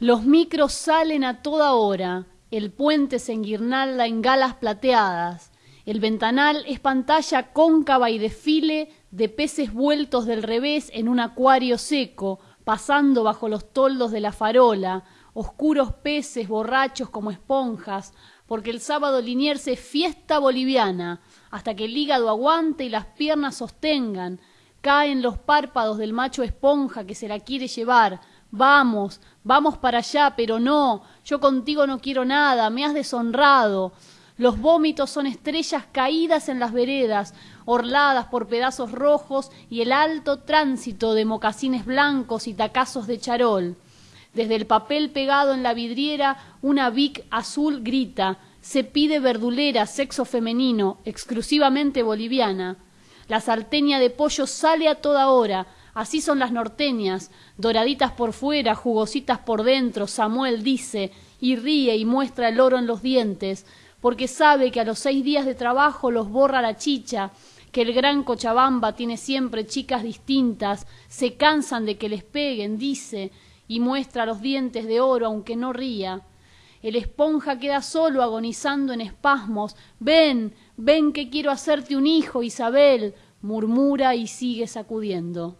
Los micros salen a toda hora, el puente se enguirnalda en galas plateadas, el ventanal es pantalla cóncava y desfile de peces vueltos del revés en un acuario seco, pasando bajo los toldos de la farola, oscuros peces borrachos como esponjas, porque el sábado liniers es fiesta boliviana, hasta que el hígado aguante y las piernas sostengan, caen los párpados del macho esponja que se la quiere llevar, vamos, vamos para allá, pero no, yo contigo no quiero nada, me has deshonrado, los vómitos son estrellas caídas en las veredas, orladas por pedazos rojos y el alto tránsito de mocasines blancos y tacazos de charol. Desde el papel pegado en la vidriera, una vic azul grita: Se pide verdulera, sexo femenino, exclusivamente boliviana. La salteña de pollo sale a toda hora. Así son las norteñas, doraditas por fuera, jugositas por dentro. Samuel dice, y ríe y muestra el oro en los dientes porque sabe que a los seis días de trabajo los borra la chicha, que el gran Cochabamba tiene siempre chicas distintas, se cansan de que les peguen, dice, y muestra los dientes de oro aunque no ría. El esponja queda solo agonizando en espasmos. Ven, ven que quiero hacerte un hijo, Isabel, murmura y sigue sacudiendo.